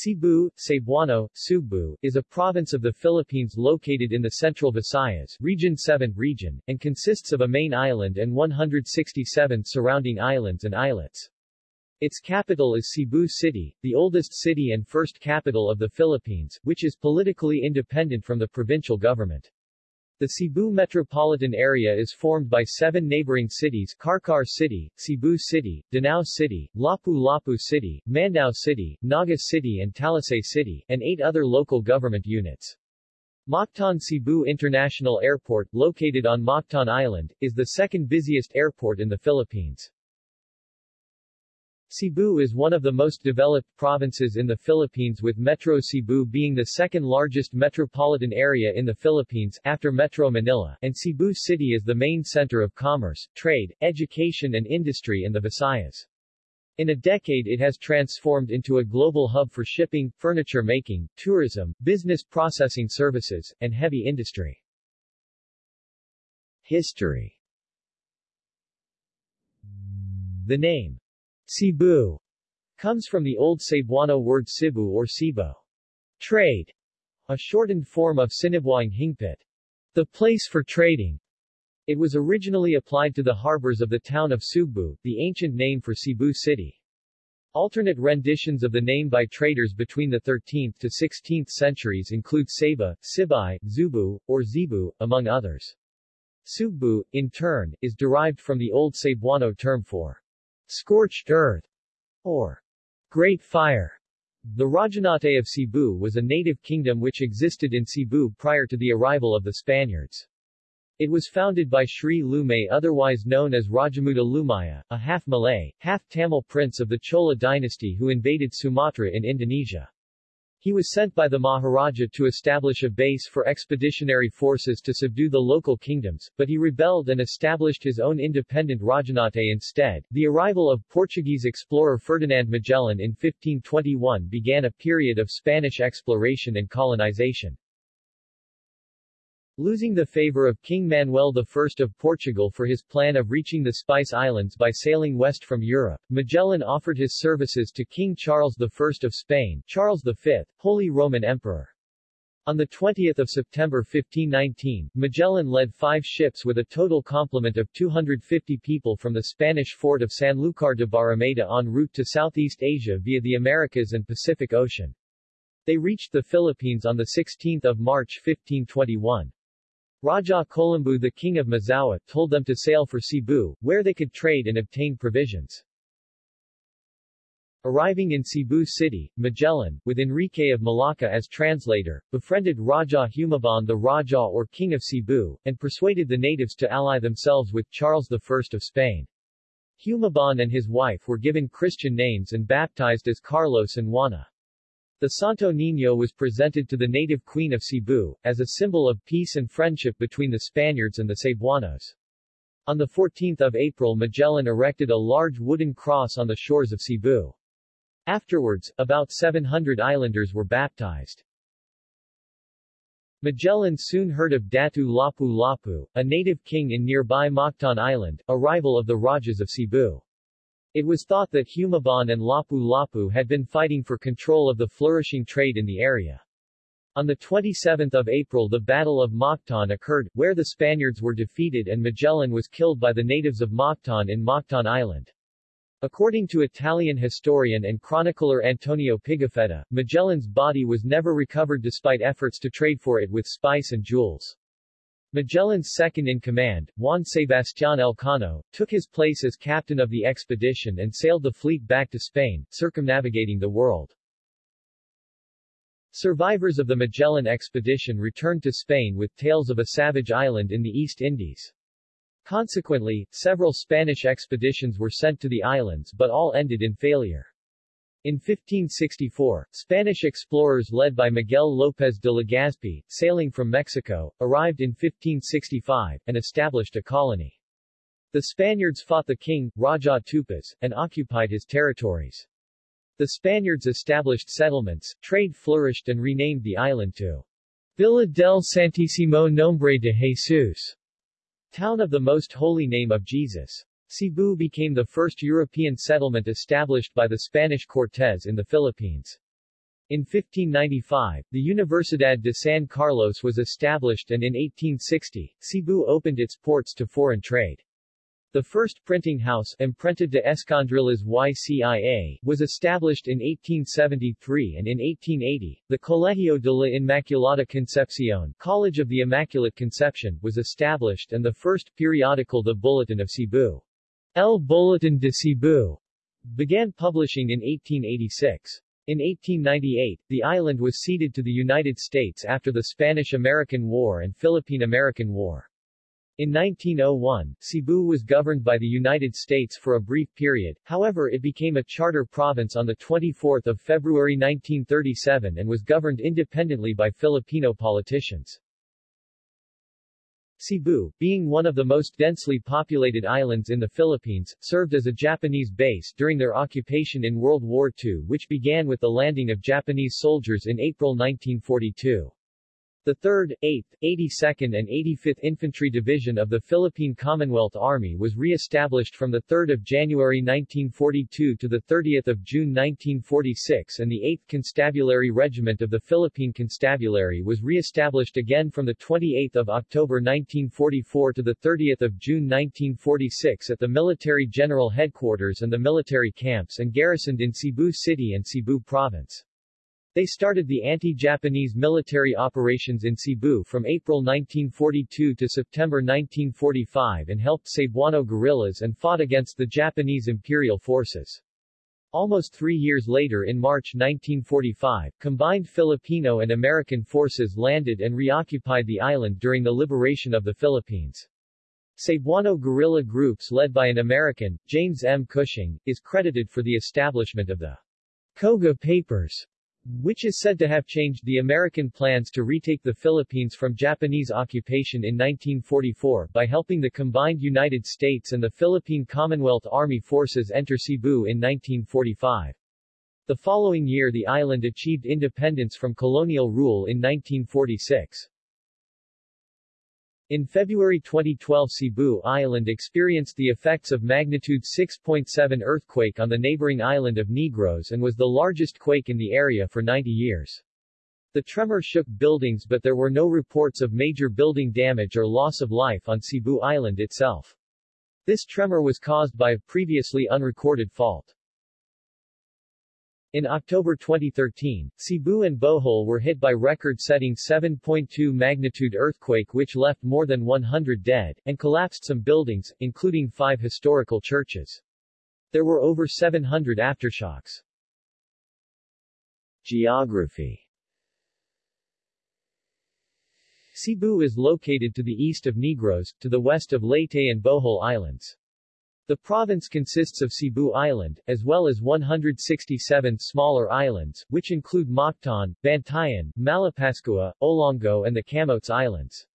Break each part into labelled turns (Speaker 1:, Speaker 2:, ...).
Speaker 1: Cebu, Cebuano, Sugbu, is a province of the Philippines located in the central Visayas, Region 7 region, and consists of a main island and 167 surrounding islands and islets. Its capital is Cebu City, the oldest city and first capital of the Philippines, which is politically independent from the provincial government. The Cebu metropolitan area is formed by seven neighboring cities Carcar City, Cebu City, Danao City, Lapu-Lapu City, Mandaue City, Naga City and Talisay City, and eight other local government units. Mactan Cebu International Airport, located on Mactan Island, is the second busiest airport in the Philippines. Cebu is one of the most developed provinces in the Philippines with Metro Cebu being the second largest metropolitan area in the Philippines, after Metro Manila, and Cebu City is the main center of commerce, trade, education and industry in the Visayas. In a decade it has transformed into a global hub for shipping, furniture making, tourism, business processing services, and heavy industry. History The name Cebu comes from the Old Cebuano word Cebu or Cebu. Trade, a shortened form of Sinibuang Hingpit, the place for trading. It was originally applied to the harbors of the town of Sugbu, the ancient name for Cebu City. Alternate renditions of the name by traders between the 13th to 16th centuries include Saba, Sibai, Zubu, or Zebu, among others. Sugbu, in turn, is derived from the Old Cebuano term for scorched earth, or Great Fire. The Rajanate of Cebu was a native kingdom which existed in Cebu prior to the arrival of the Spaniards. It was founded by Sri Lumay otherwise known as Rajamuda Lumaya, a half-Malay, half-Tamil prince of the Chola dynasty who invaded Sumatra in Indonesia. He was sent by the Maharaja to establish a base for expeditionary forces to subdue the local kingdoms, but he rebelled and established his own independent Rajanate instead. The arrival of Portuguese explorer Ferdinand Magellan in 1521 began a period of Spanish exploration and colonization. Losing the favor of King Manuel I of Portugal for his plan of reaching the Spice Islands by sailing west from Europe, Magellan offered his services to King Charles I of Spain, Charles V, Holy Roman Emperor. On 20 September 1519, Magellan led five ships with a total complement of 250 people from the Spanish fort of Sanlúcar de Barrameda en route to Southeast Asia via the Americas and Pacific Ocean. They reached the Philippines on 16 March 1521. Raja Kolambu the king of Mazaua told them to sail for Cebu, where they could trade and obtain provisions. Arriving in Cebu City, Magellan, with Enrique of Malacca as translator, befriended Raja Humabon the Raja or King of Cebu, and persuaded the natives to ally themselves with Charles I of Spain. Humabon and his wife were given Christian names and baptized as Carlos and Juana. The Santo Niño was presented to the native queen of Cebu, as a symbol of peace and friendship between the Spaniards and the Cebuanos. On 14 April Magellan erected a large wooden cross on the shores of Cebu. Afterwards, about 700 islanders were baptized. Magellan soon heard of Datu Lapu Lapu, a native king in nearby Mactan Island, a rival of the Rajas of Cebu. It was thought that Humabon and Lapu-Lapu had been fighting for control of the flourishing trade in the area. On 27 April the Battle of Mactan occurred, where the Spaniards were defeated and Magellan was killed by the natives of Mactan in Mactan Island. According to Italian historian and chronicler Antonio Pigafetta, Magellan's body was never recovered despite efforts to trade for it with spice and jewels. Magellan's second-in-command, Juan Sebastián Elcano, took his place as captain of the expedition and sailed the fleet back to Spain, circumnavigating the world. Survivors of the Magellan expedition returned to Spain with tales of a savage island in the East Indies. Consequently, several Spanish expeditions were sent to the islands but all ended in failure. In 1564, Spanish explorers led by Miguel López de Legazpi, sailing from Mexico, arrived in 1565, and established a colony. The Spaniards fought the king, Raja Tupas, and occupied his territories. The Spaniards established settlements, trade flourished and renamed the island to Villa del Santísimo Nombre de Jesus, town of the Most Holy Name of Jesus. Cebu became the first European settlement established by the Spanish Cortes in the Philippines. In 1595, the Universidad de San Carlos was established and in 1860, Cebu opened its ports to foreign trade. The first printing house, Imprenta de Escondrillas YCIA, was established in 1873 and in 1880, the Colegio de la Inmaculada Concepción College of the Immaculate Conception was established and the first periodical The Bulletin of Cebu, El Bulletin de Cebu, began publishing in 1886. In 1898, the island was ceded to the United States after the Spanish-American War and Philippine-American War. In 1901, Cebu was governed by the United States for a brief period, however it became a charter province on 24 February 1937 and was governed independently by Filipino politicians. Cebu, being one of the most densely populated islands in the Philippines, served as a Japanese base during their occupation in World War II which began with the landing of Japanese soldiers in April 1942. The 3rd, 8th, 82nd and 85th Infantry Division of the Philippine Commonwealth Army was re-established from 3 January 1942 to 30 June 1946 and the 8th Constabulary Regiment of the Philippine Constabulary was re-established again from 28 October 1944 to 30 June 1946 at the Military General Headquarters and the military camps and garrisoned in Cebu City and Cebu Province. They started the anti-Japanese military operations in Cebu from April 1942 to September 1945 and helped Cebuano guerrillas and fought against the Japanese imperial forces. Almost three years later in March 1945, combined Filipino and American forces landed and reoccupied the island during the liberation of the Philippines. Cebuano guerrilla groups led by an American, James M. Cushing, is credited for the establishment of the Koga Papers which is said to have changed the American plans to retake the Philippines from Japanese occupation in 1944 by helping the combined United States and the Philippine Commonwealth Army forces enter Cebu in 1945. The following year the island achieved independence from colonial rule in 1946. In February 2012 Cebu Island experienced the effects of magnitude 6.7 earthquake on the neighboring island of Negros and was the largest quake in the area for 90 years. The tremor shook buildings but there were no reports of major building damage or loss of life on Cebu Island itself. This tremor was caused by a previously unrecorded fault. In October 2013, Cebu and Bohol were hit by record-setting 7.2 magnitude earthquake which left more than 100 dead, and collapsed some buildings, including five historical churches. There were over 700 aftershocks. Geography Cebu is located to the east of Negros, to the west of Leyte and Bohol Islands. The province consists of Cebu Island, as well as 167 smaller islands, which include Mactan, Bantayan, Malapascua, Olango and the Camotes Islands.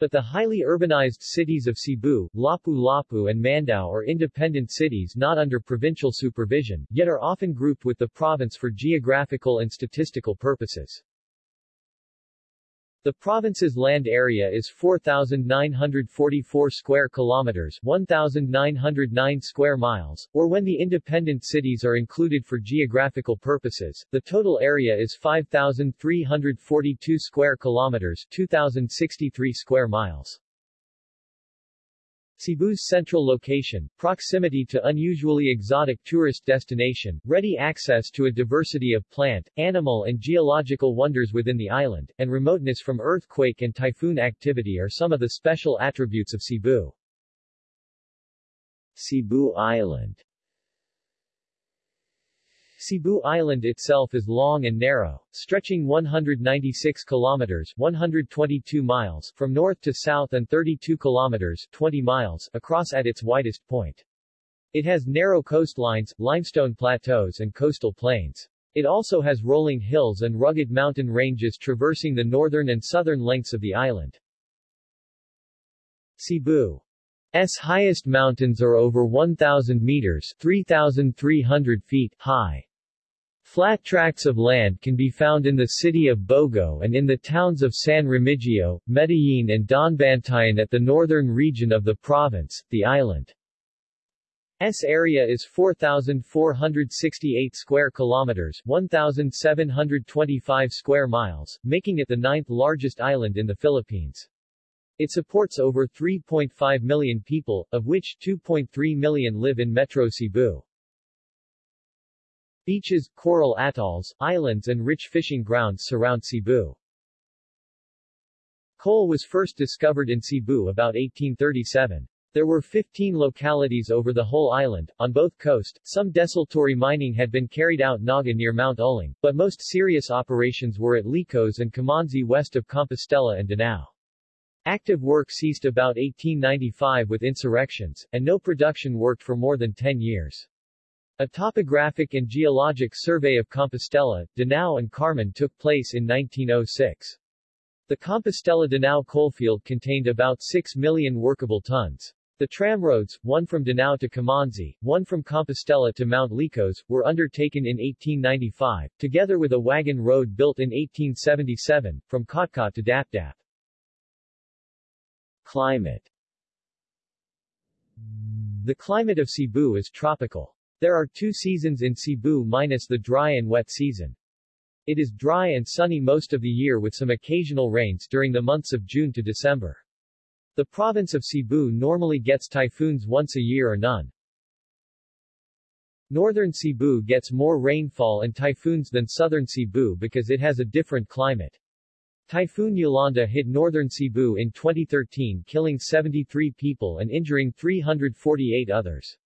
Speaker 1: But the highly urbanized cities of Cebu, Lapu-Lapu and Mandaue are independent cities not under provincial supervision, yet are often grouped with the province for geographical and statistical purposes. The province's land area is 4,944 square kilometers 1,909 square miles, or when the independent cities are included for geographical purposes, the total area is 5,342 square kilometers 2,063 square miles. Cebu's central location, proximity to unusually exotic tourist destination, ready access to a diversity of plant, animal and geological wonders within the island, and remoteness from earthquake and typhoon activity are some of the special attributes of Cebu. Cebu Island Cebu Island itself is long and narrow, stretching 196 kilometers 122 miles from north to south and 32 kilometers 20 miles across at its widest point. It has narrow coastlines, limestone plateaus and coastal plains. It also has rolling hills and rugged mountain ranges traversing the northern and southern lengths of the island. Cebu S highest mountains are over 1,000 meters 3,300 feet high. Flat tracts of land can be found in the city of Bogo and in the towns of San Remigio, Medellin and Daanbantayan at the northern region of the province, the island. S area is 4,468 square kilometers 1,725 square miles, making it the ninth largest island in the Philippines. It supports over 3.5 million people, of which 2.3 million live in Metro Cebu. Beaches, coral atolls, islands and rich fishing grounds surround Cebu. Coal was first discovered in Cebu about 1837. There were 15 localities over the whole island, on both coast. Some desultory mining had been carried out Naga near Mount Uling, but most serious operations were at Licos and Camansi west of Compostela and Danao. Active work ceased about 1895 with insurrections, and no production worked for more than 10 years. A topographic and geologic survey of Compostela, Danao and Carmen took place in 1906. The Compostela-Danao coalfield contained about 6 million workable tons. The tramroads, one from Danao to Camansi, one from Compostela to Mount Licos, were undertaken in 1895, together with a wagon road built in 1877, from Kotkat to Dapdap. Climate The climate of Cebu is tropical. There are two seasons in Cebu minus the dry and wet season. It is dry and sunny most of the year with some occasional rains during the months of June to December. The province of Cebu normally gets typhoons once a year or none. Northern Cebu gets more rainfall and typhoons than southern Cebu because it has a different climate. Typhoon Yolanda hit northern Cebu in 2013 killing 73 people and injuring 348 others.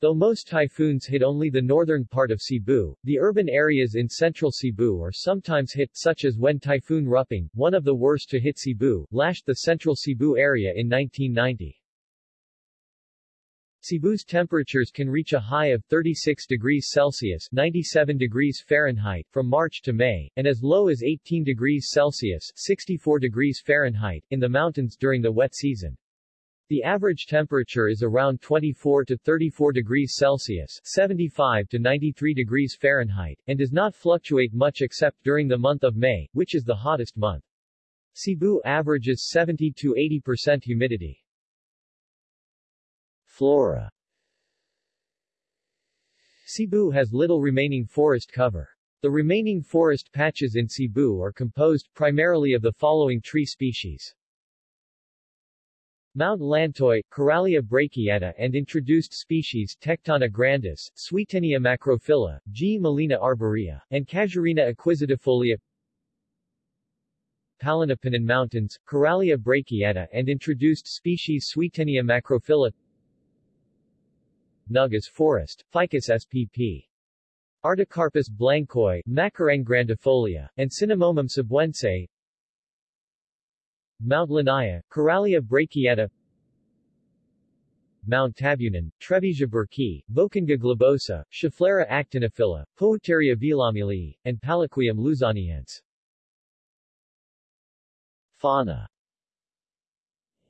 Speaker 1: Though most typhoons hit only the northern part of Cebu, the urban areas in central Cebu are sometimes hit, such as when Typhoon Ruping, one of the worst to hit Cebu, lashed the central Cebu area in 1990. Cebu's temperatures can reach a high of 36 degrees Celsius 97 degrees Fahrenheit from March to May, and as low as 18 degrees Celsius 64 degrees Fahrenheit in the mountains during the wet season. The average temperature is around 24 to 34 degrees Celsius 75 to 93 degrees Fahrenheit, and does not fluctuate much except during the month of May, which is the hottest month. Cebu averages 70 to 80% humidity. Flora Cebu has little remaining forest cover. The remaining forest patches in Cebu are composed primarily of the following tree species. Mount Lantoy, Carallia brachiata and introduced species Tectona grandis, Swietenia macrophylla, Gmelina arborea, and Casuarina equisetifolia Palanapanan Mountains, Carallia brachiata and introduced species Swietenia macrophylla Nagas Forest, Ficus spp. Artocarpus blancoi, Macaranga grandifolia, and Cinnamomum cebuense Mount Linaya, Carallia brachiata Mount Tabunan, Trevesia burckii, Voacanga globosa, Schefflera actinophylla, Pouteria villamilii, and Palaquium luzoniense. Fauna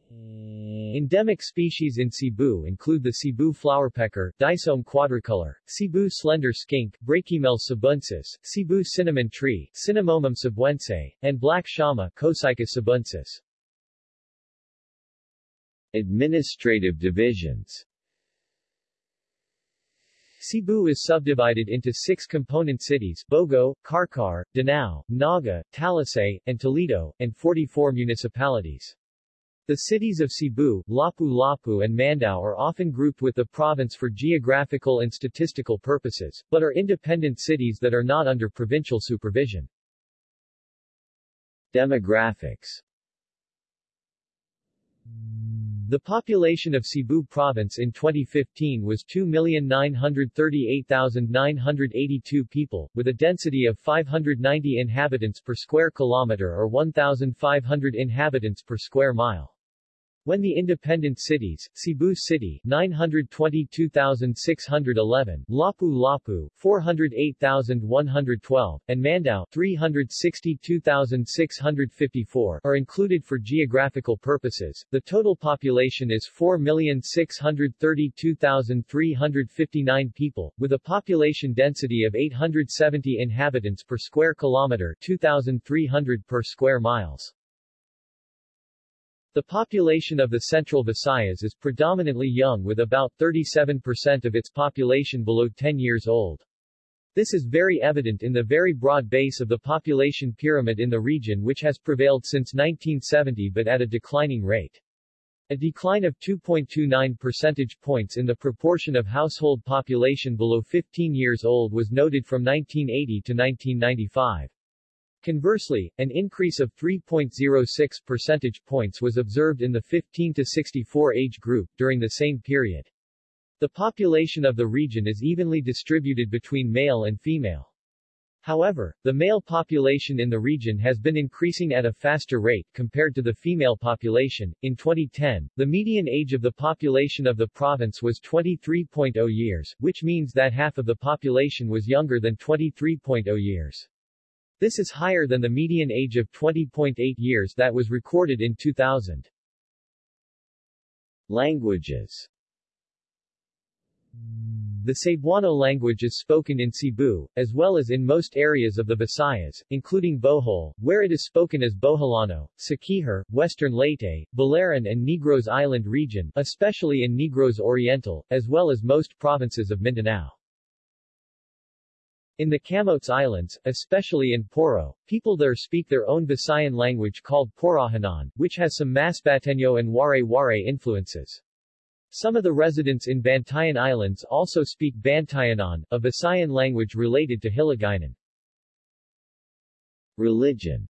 Speaker 1: Endemic species in Cebu include the Cebu flowerpecker, Dicaeum quadricolor, Cebu slender skink, Brachymeles cebuensis, Cebu cinnamon tree, Cinnamomum cebuense, and black shama, Copsychus cebuensis. Administrative divisions Cebu is subdivided into six component cities Bogo, Carcar, Danao, Naga, Talisay, and Toledo, and 44 municipalities. The cities of Cebu, Lapu-Lapu and Mandaue are often grouped with the province for geographical and statistical purposes, but are independent cities that are not under provincial supervision. Demographics The population of Cebu Province in 2015 was 2,938,982 people, with a density of 590 inhabitants per square kilometer or 1,500 inhabitants per square mile. When the independent cities, Cebu City 922,611, Lapu-Lapu 408,112, and Mandaue 362,654 are included for geographical purposes, the total population is 4,632,359 people, with a population density of 870 inhabitants per square kilometer 2,300 per square miles. The population of the Central Visayas is predominantly young with about 37% of its population below 10 years old. This is very evident in the very broad base of the population pyramid in the region which has prevailed since 1970 but at a declining rate. A decline of 2.29 percentage points in the proportion of household population below 15 years old was noted from 1980 to 1995. Conversely, an increase of 3.06 percentage points was observed in the 15 to 64 age group during the same period. The population of the region is evenly distributed between male and female. However, the male population in the region has been increasing at a faster rate compared to the female population. In 2010, the median age of the population of the province was 23.0 years, which means that half of the population was younger than 23.0 years. This is higher than the median age of 20.8 years that was recorded in 2000. Languages The Cebuano language is spoken in Cebu, as well as in most areas of the Visayas, including Bohol, where it is spoken as Boholano, Siquijor, Western Leyte, Biliran and Negros Island region, especially in Negros Oriental, as well as most provinces of Mindanao. In the Camotes Islands, especially in Poro, people there speak their own Visayan language called Porohanon, which has some Masbateño and Waray-Waray influences. Some of the residents in Bantayan Islands also speak Bantayanon, a Visayan language related to Hiligaynon. Religion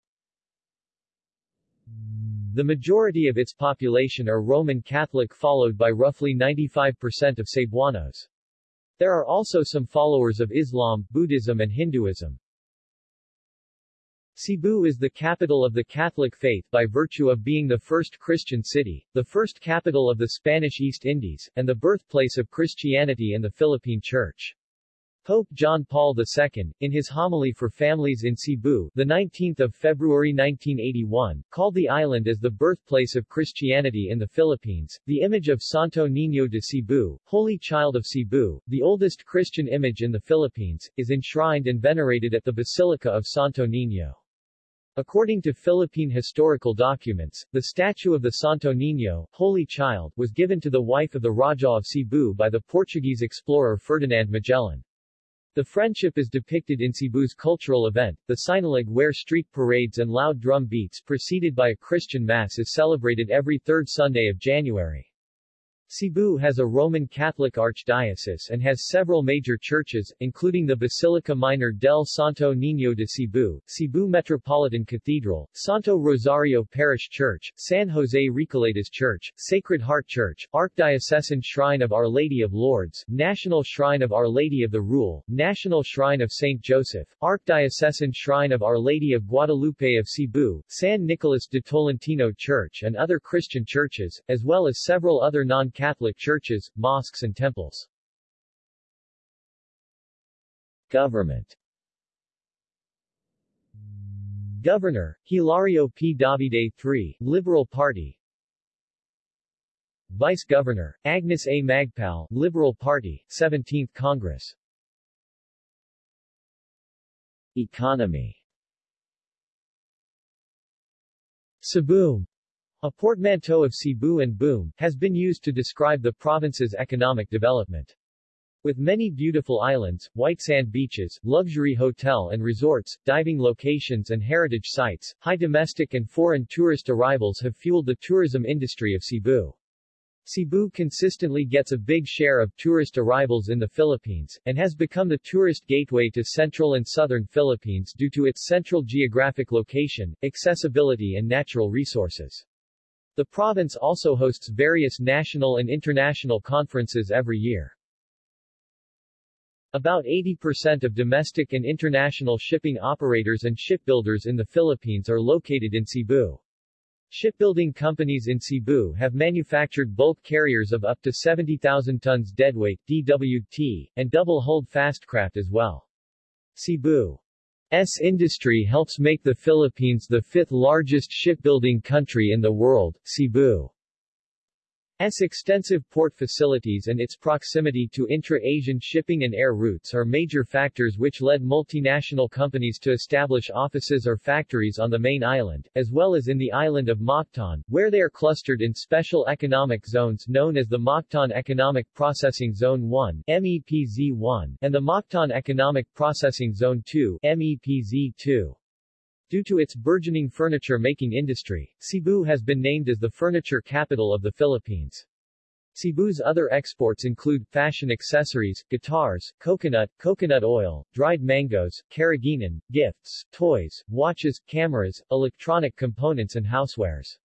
Speaker 1: The majority of its population are Roman Catholic followed by roughly 95% of Cebuanos. There are also some followers of Islam, Buddhism and Hinduism. Cebu is the capital of the Catholic faith by virtue of being the first Christian city, the first capital of the Spanish East Indies, and the birthplace of Christianity and the Philippine Church. Pope John Paul II, in his homily for families in Cebu, the 19th of February 1981, called the island as the birthplace of Christianity in the Philippines. The image of Santo Niño de Cebu, Holy Child of Cebu, the oldest Christian image in the Philippines, is enshrined and venerated at the Basilica of Santo Niño. According to Philippine historical documents, the statue of the Santo Niño, Holy Child, was given to the wife of the Raja of Cebu by the Portuguese explorer Ferdinand Magellan. The friendship is depicted in Cebu's cultural event, the Sinulog where street parades and loud drum beats preceded by a Christian Mass is celebrated every third Sunday of January. Cebu has a Roman Catholic archdiocese and has several major churches, including the Basilica Minor del Santo Niño de Cebu, Cebu Metropolitan Cathedral, Santo Rosario Parish Church, San Jose Recoletos Church, Sacred Heart Church, Archdiocesan Shrine of Our Lady of Lourdes, National Shrine of Our Lady of the Rule, National Shrine of St. Joseph, Archdiocesan Shrine of Our Lady of Guadalupe of Cebu, San Nicolas de Tolentino Church and other Christian churches, as well as several other non Catholic churches, mosques and temples. Government Governor, Hilario P. Davide III, Liberal Party Vice Governor, Agnes A. Magpale, Liberal Party, 17th Congress Economy Cebu a portmanteau of Cebu and boom, has been used to describe the province's economic development. With many beautiful islands, white sand beaches, luxury hotel and resorts, diving locations and heritage sites, high domestic and foreign tourist arrivals have fueled the tourism industry of Cebu. Cebu consistently gets a big share of tourist arrivals in the Philippines, and has become the tourist gateway to central and southern Philippines due to its central geographic location, accessibility and natural resources. The province also hosts various national and international conferences every year. About 80% of domestic and international shipping operators and shipbuilders in the Philippines are located in Cebu. Shipbuilding companies in Cebu have manufactured bulk carriers of up to 70,000 tons deadweight DWT, and double-hulled fastcraft as well. Cebu S industry helps make the Philippines the fifth largest shipbuilding country in the world. Cebu S extensive port facilities and its proximity to intra-Asian shipping and air routes are major factors which led multinational companies to establish offices or factories on the main island, as well as in the island of Mactan, where they are clustered in special economic zones known as the Mactan Economic Processing Zone 1 MEPZ-1 and the Mactan Economic Processing Zone 2 MEPZ-2. Due to its burgeoning furniture-making industry, Cebu has been named as the furniture capital of the Philippines. Cebu's other exports include fashion accessories, guitars, coconut, coconut oil, dried mangoes, carrageenan, gifts, toys, watches, cameras, electronic components and housewares.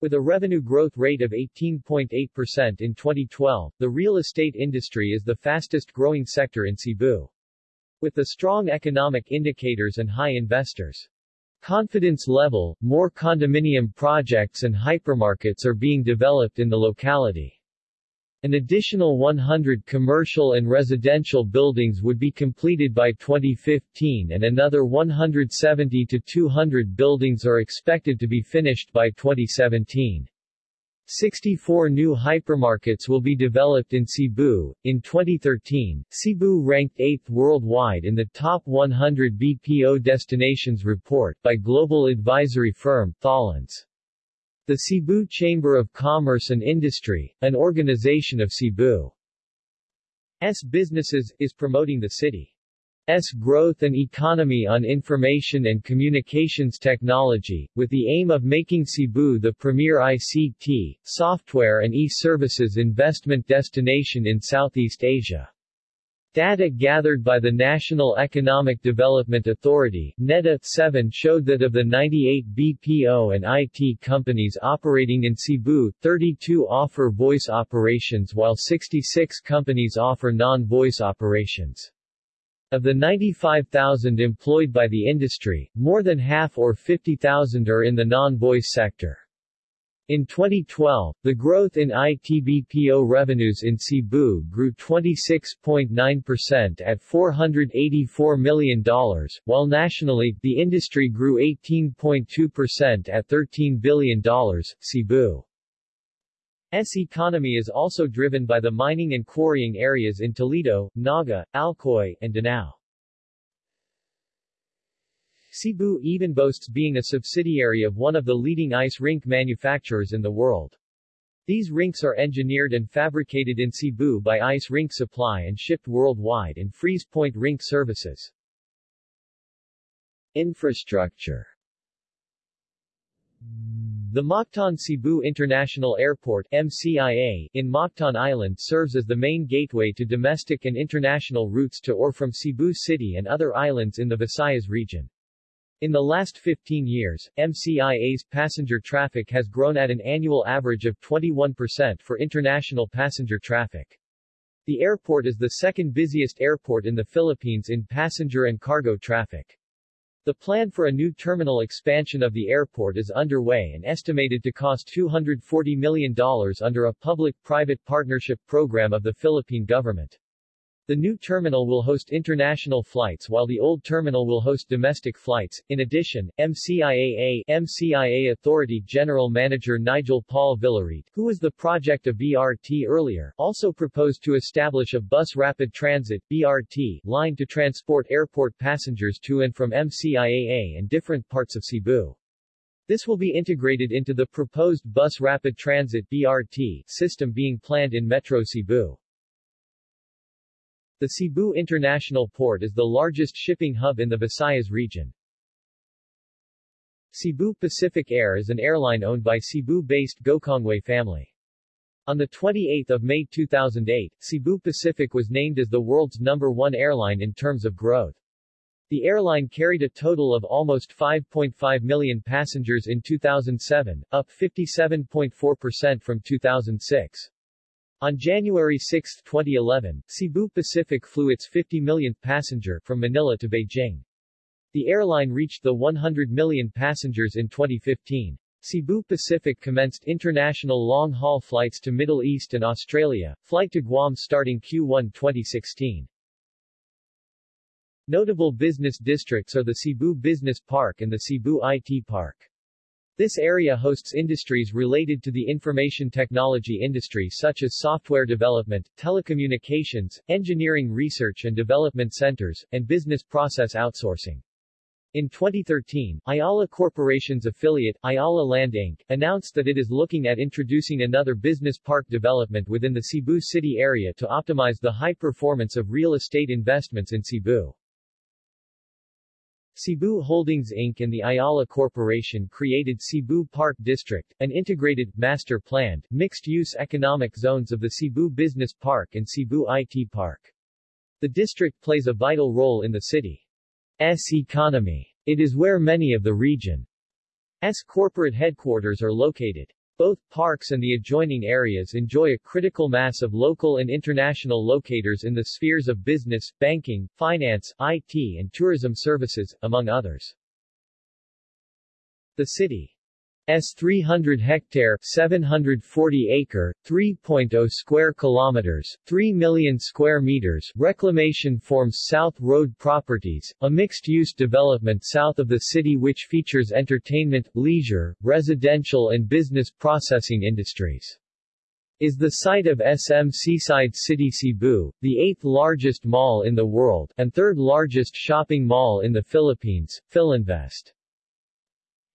Speaker 1: With a revenue growth rate of 18.8% in 2012, the real estate industry is the fastest growing sector in Cebu. With the strong economic indicators and high investors' confidence level, more condominium projects and hypermarkets are being developed in the locality. An additional 100 commercial and residential buildings would be completed by 2015 and another 170 to 200 buildings are expected to be finished by 2017. 64 new hypermarkets will be developed in Cebu. In 2013, Cebu ranked 8th worldwide in the Top 100 BPO Destinations report by global advisory firm Tholons. The Cebu Chamber of Commerce and Industry, an organization of Cebu's businesses, is promoting the city. S growth and economy on information and communications technology, with the aim of making Cebu the premier ICT, software and e-services investment destination in Southeast Asia. Data gathered by the National Economic Development Authority NEDA 7 showed that of the 98 BPO and IT companies operating in Cebu, 32 offer voice operations while 66 companies offer non-voice operations. Of the 95,000 employed by the industry, more than half or 50,000 are in the non-voice sector. In 2012, the growth in ITBPO revenues in Cebu grew 26.9% at $484 million, while nationally, the industry grew 18.2% at $13 billion. Cebu S economy is also driven by the mining and quarrying areas in Toledo, Naga, Alcoy, and Danao. Cebu even boasts being a subsidiary of one of the leading ice rink manufacturers in the world. These rinks are engineered and fabricated in Cebu by Ice Rink Supply and shipped worldwide in Freeze Point Rink services. Infrastructure the Mactan Cebu International Airport MCIA, in Mactan Island serves as the main gateway to domestic and international routes to or from Cebu City and other islands in the Visayas region. In the last 15 years, MCIA's passenger traffic has grown at an annual average of 21% for international passenger traffic. The airport is the second busiest airport in the Philippines in passenger and cargo traffic. The plan for a new terminal expansion of the airport is underway and estimated to cost $240 million under a public-private partnership program of the Philippine government. The new terminal will host international flights while the old terminal will host domestic flights. In addition, MCIAA MCIA Authority General Manager Nigel Paul Villarete, who was the project of BRT earlier, also proposed to establish a bus rapid transit BRT line to transport airport passengers to and from MCIAA and different parts of Cebu. This will be integrated into the proposed bus rapid transit BRT system being planned in Metro Cebu. The Cebu International Port is the largest shipping hub in the Visayas region. Cebu Pacific Air is an airline owned by Cebu-based Gokongwei family. On 28 May 2008, Cebu Pacific was named as the world's number one airline in terms of growth. The airline carried a total of almost 5.5 million passengers in 2007, up 57.4% from 2006. On January 6, 2011, Cebu Pacific flew its 50 millionth passenger from Manila to Beijing. The airline reached the 100 million passengers in 2015. Cebu Pacific commenced international long-haul flights to Middle East and Australia, flight to Guam starting Q1 2016. Notable business districts are the Cebu Business Park and the Cebu IT Park. This area hosts industries related to the information technology industry such as software development, telecommunications, engineering research and development centers, and business process outsourcing. In 2013, Ayala Corporation's affiliate, Ayala Land Inc., announced that it is looking at introducing another business park development within the Cebu city area to optimize the high performance of real estate investments in Cebu. Cebu Holdings Inc. and the Ayala Corporation created Cebu Park District, an integrated, master-planned, mixed-use economic zones of the Cebu Business Park and Cebu IT Park. The district plays a vital role in the city's economy. It is where many of the region's corporate headquarters are located. Both parks and the adjoining areas enjoy a critical mass of local and international locators in the spheres of business, banking, finance, IT and tourism services, among others. The city S 300 hectare 740 acre 3.0 square kilometers 3 million square meters reclamation forms South Road Properties a mixed-use development south of the city which features entertainment leisure residential and business processing industries is the site of SM Seaside City Cebu, the eighth largest mall in the world, and third largest shopping mall in the Philippines, Philinvest.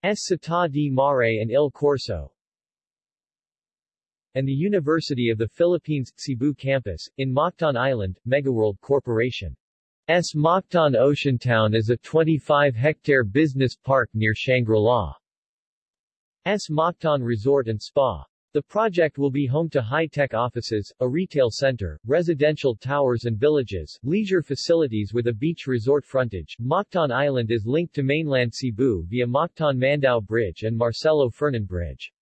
Speaker 1: S. Città di Mare and Il Corso and the University of the Philippines, Cebu campus, in Mactan Island, Megaworld Corporation. S. Mactan Oceantown is a 25-hectare business park near Shangri-La. S. Mactan Resort and Spa. The project will be home to high-tech offices, a retail center, residential towers and villages, leisure facilities with a beach resort frontage. Mactan Island is linked to mainland Cebu via Mactan Mandaue Bridge and Marcelo Fernan Bridge.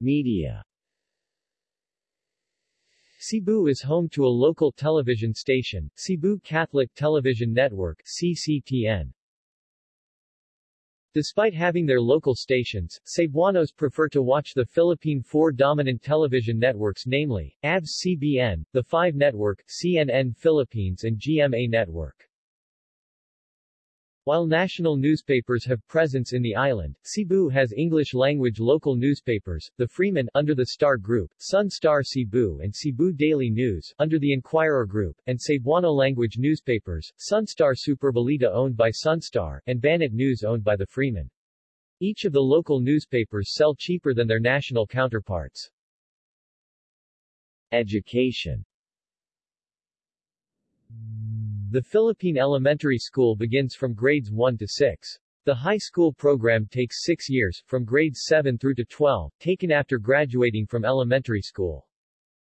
Speaker 1: Media Cebu is home to a local television station, Cebu Catholic Television Network CCTN. Despite having their local stations, Cebuanos prefer to watch the Philippine four dominant television networks namely, ABS-CBN, the 5 Network, CNN Philippines and GMA Network. While national newspapers have presence in the island, Cebu has English-language local newspapers, the Freeman under the Star Group, Sun Star Cebu and Cebu Daily News under the Inquirer Group, and Cebuano-language newspapers, Sunstar Superbalita owned by Sunstar, and Banat News owned by the Freeman. Each of the local newspapers sell cheaper than their national counterparts. Education the Philippine elementary school begins from grades 1 to 6. The high school program takes six years, from grades 7 through to 12, taken after graduating from elementary school.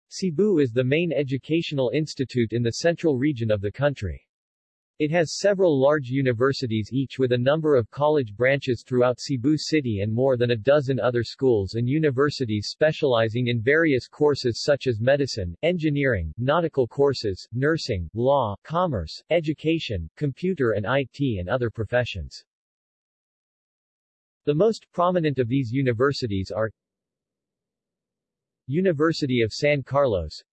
Speaker 1: Cebu is the main educational institute in the central region of the country. It has several large universities each with a number of college branches throughout Cebu City and more than a dozen other schools and universities specializing in various courses such as medicine, engineering, nautical courses, nursing, law, commerce, education, computer and IT and other professions. The most prominent of these universities are University of San Carlos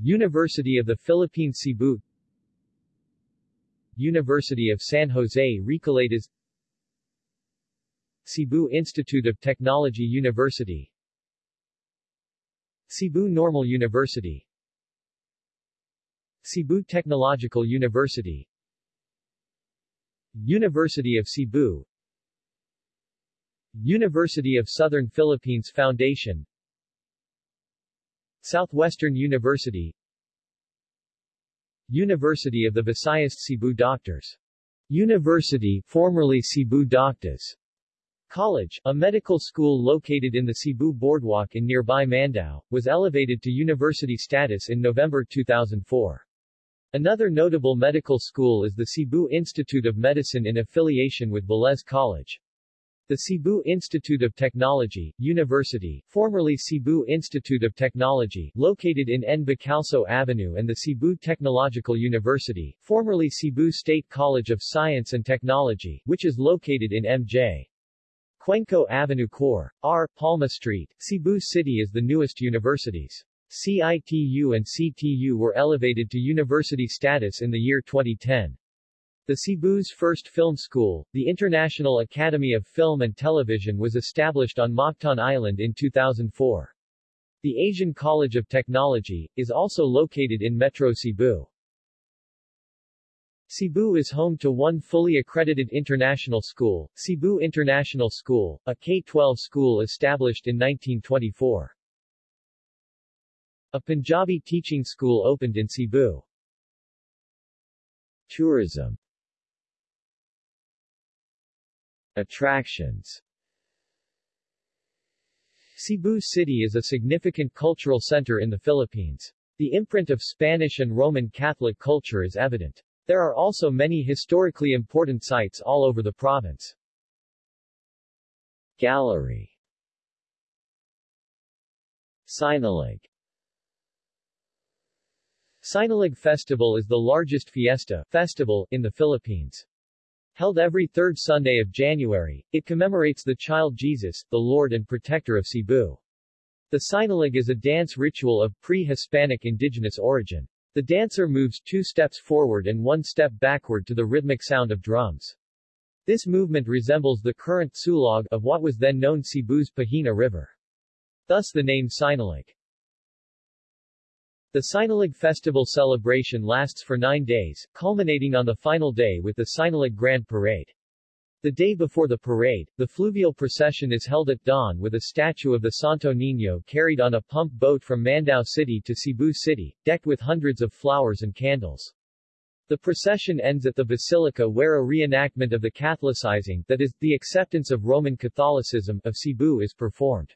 Speaker 1: University of the Philippines Cebu University of San Jose Recoletos Cebu Institute of Technology University Cebu Normal University Cebu Technological University University of Cebu University of Southern Philippines Foundation Southwestern University University of the Visayas Cebu Doctors. University formerly Cebu Doctors. College, a medical school located in the Cebu Boardwalk in nearby Mandaue, was elevated to university status in November 2004. Another notable medical school is the Cebu Institute of Medicine in affiliation with Velez College. The Cebu Institute of Technology, University, formerly Cebu Institute of Technology, located in N. Bacalso Avenue and the Cebu Technological University, formerly Cebu State College of Science and Technology, which is located in M.J. Cuenco Avenue Cor. R. Palma Street, Cebu City is the newest universities. CITU and CTU were elevated to university status in the year 2010. The Cebu's first film school, the International Academy of Film and Television was established on Mactan Island in 2004. The Asian College of Technology, is also located in Metro Cebu. Cebu is home to one fully accredited international school, Cebu International School, a K-12 school established in 1924. A Punjabi teaching school opened in Cebu. Tourism Attractions Cebu City is a significant cultural center in the Philippines. The imprint of Spanish and Roman Catholic culture is evident. There are also many historically important sites all over the province. Gallery Sinulog Sinulog Festival is the largest fiesta festival in the Philippines. Held every third Sunday of January, it commemorates the child Jesus, the Lord and Protector of Cebu. The Sinulog is a dance ritual of pre-Hispanic indigenous origin. The dancer moves two steps forward and one step backward to the rhythmic sound of drums. This movement resembles the current sulog of what was then known Cebu's Pahina River. Thus the name Sinulog. The Sinulog festival celebration lasts for nine days, culminating on the final day with the Sinulog Grand Parade. The day before the parade, the fluvial procession is held at dawn with a statue of the Santo Niño carried on a pump boat from Mandaue City to Cebu City, decked with hundreds of flowers and candles. The procession ends at the Basilica where a reenactment of the Catholicizing, that is, the acceptance of Roman Catholicism, of Cebu is performed.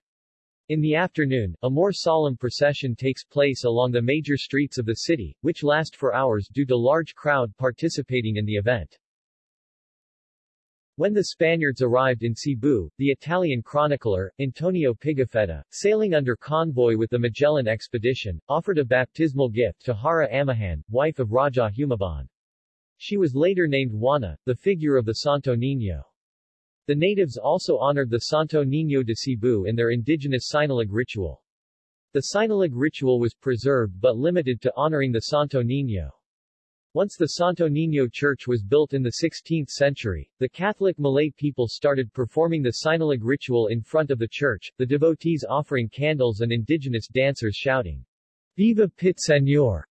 Speaker 1: In the afternoon, a more solemn procession takes place along the major streets of the city, which last for hours due to large crowd participating in the event. When the Spaniards arrived in Cebu, the Italian chronicler, Antonio Pigafetta, sailing under convoy with the Magellan expedition, offered a baptismal gift to Hara Amihan, wife of Raja Humabon. She was later named Juana, the figure of the Santo Niño. The natives also honored the Santo Niño de Cebu in their indigenous Sinulog ritual. The Sinulog ritual was preserved but limited to honoring the Santo Niño. Once the Santo Niño Church was built in the 16th century, the Catholic Malay people started performing the Sinulog ritual in front of the church, the devotees offering candles and indigenous dancers shouting, Viva Pit Señor!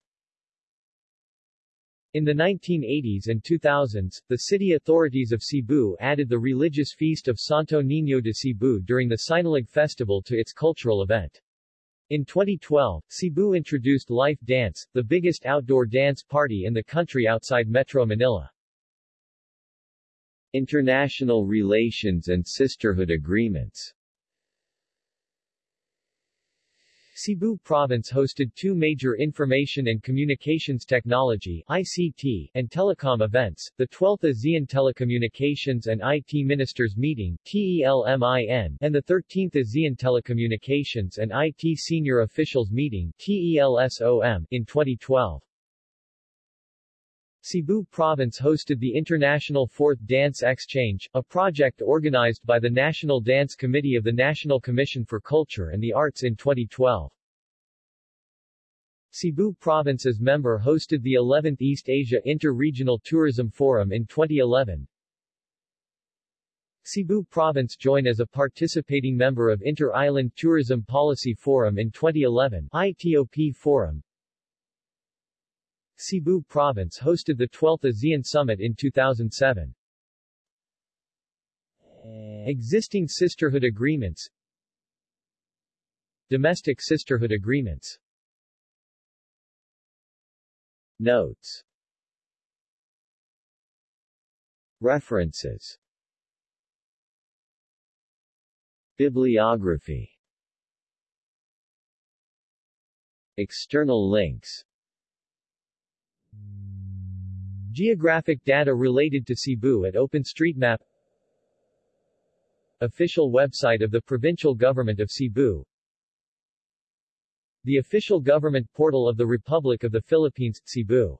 Speaker 1: In the 1980s and 2000s, the city authorities of Cebu added the religious feast of Santo Niño de Cebu during the Sinulog festival to its cultural event. In 2012, Cebu introduced Life Dance, the biggest outdoor dance party in the country outside Metro Manila. International relations and sisterhood agreements Cebu Province hosted two major Information and Communications Technology ICT and Telecom events, the 12th ASEAN Telecommunications and IT Ministers Meeting TELMIN, and the 13th ASEAN Telecommunications and IT Senior Officials Meeting TELSOM in 2012. Cebu Province hosted the International Fourth Dance Exchange, a project organized by the National Dance Committee of the National Commission for Culture and the Arts in 2012. Cebu Province as member hosted the 11th East Asia Inter-Regional Tourism Forum in 2011. Cebu Province joined as a participating member of Inter-Island Tourism Policy Forum in 2011 ITOP Forum, Cebu Province hosted the 12th ASEAN Summit in 2007. Existing sisterhood agreements. Domestic sisterhood agreements. Notes. References. Bibliography. External links Geographic data related to Cebu at OpenStreetMap. Official website of the Provincial Government of Cebu. The official government portal of the Republic of the Philippines, Cebu